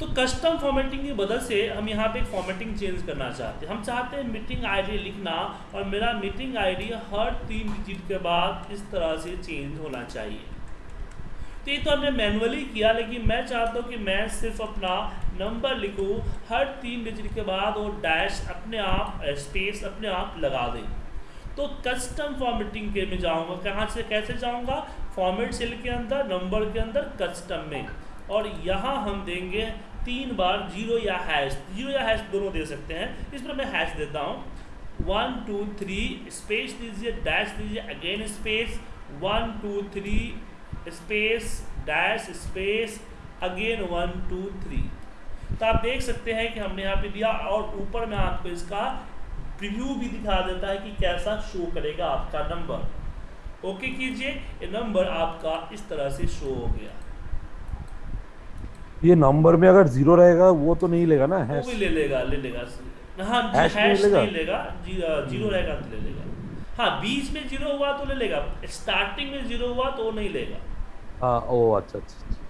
तो custom formatting की मदद से हम यहाँ पे फॉर्मेटिंग चेंज करना चाहते हैं। हम चाहते हैं मीटिंग आईडी लिखना और मेरा मीटिंग आईडी हर तीन डिजिट के बाद इस तरह से चेंज होना चाहिए। तो ये तो हमने मैनुअली किया, लेकिन मैं चाहता हूँ कि मैं सिर्फ़ अपना नंबर लिखूँ, हर तीन डिजिट के बाद वो डैश अपने आप स्पेस अपने आप लगा दें। तो कस्टम फॉर्मेटिंग के में जाऊँगा। कहाँ से, कैसे जाऊँगा? फॉर्मेट सेल के अंदर नंबर के अंदर कस्टम में। और यहाँ हम देंगे तीन बार ज़ीरो या हैश ज़ीरो या हैश दोनों दे सकते हैं। इस पर मैं हैश देता हूँ। वन टू थ्री स्पेस दीजिए डैश दीजिए again space one two three space dash space again one two three तो आप देख सकते हैं कि हमने यहाँ पे दिया और ऊपर में आपको इसका प्रीव्यू भी दिखा देता है कि कैसा शो करेगा आपका नंबर ओके कीजिए, ये नंबर आपका इस तरह से शो हो गया। ये नंबर में अगर ज़ीरो रहेगा वो तो नहीं लेगा ना वो हैश भी ले लेगा ले लेगा। हाँ हैश, हैश नहीं लेगा? नहीं लेगा? जी, ज़ीरो रहेगा तो ले लेगा। हाँ बीच में ज़ीरो हुआ तो ले लेगा। स्टार्टिंग में ज़ीरो हुआ तो वो नहीं लेगा। हाँ ओ अच्छा अच्छा अच्छा।